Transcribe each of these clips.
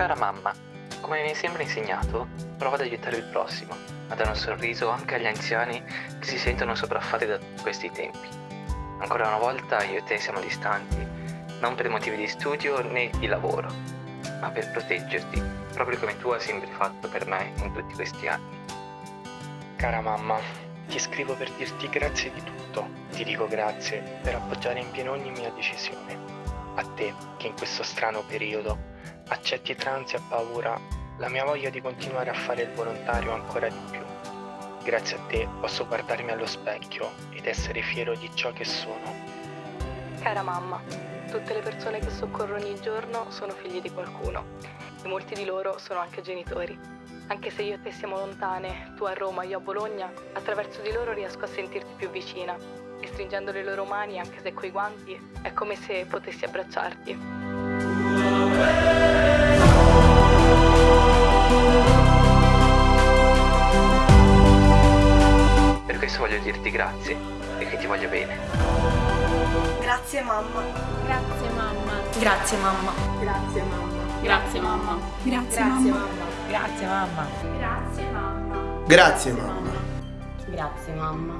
Cara mamma, come mi sempre insegnato, prova ad aiutare il prossimo, a dare un sorriso anche agli anziani che si sentono sopraffatti da questi tempi. Ancora una volta io e te siamo distanti, non per motivi di studio né di lavoro, ma per proteggerti, proprio come tu hai sempre fatto per me in tutti questi anni. Cara mamma, ti scrivo per dirti grazie di tutto. Ti dico grazie per appoggiare in pieno ogni mia decisione. A te, che in questo strano periodo accetti tra ansia e paura la mia voglia di continuare a fare il volontario ancora di più. Grazie a te posso guardarmi allo specchio ed essere fiero di ciò che sono. Cara mamma, tutte le persone che soccorro ogni giorno sono figli di qualcuno e molti di loro sono anche genitori. Anche se io e te siamo lontane, tu a Roma, io a Bologna, attraverso di loro riesco a sentirti più vicina e stringendo le loro mani, anche se coi guanti, è come se potessi abbracciarti. Questo voglio dirti grazie e che ti voglio bene. Grazie mamma. Grazie mamma. Grazie mamma. Grazie mamma. Grazie mamma. Grazie mamma. Grazie mamma. Grazie mamma. Grazie mamma. Grazie mamma.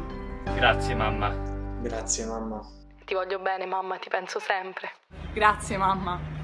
Grazie mamma. Grazie mamma. Ti voglio bene, mamma, ti penso sempre. Grazie mamma.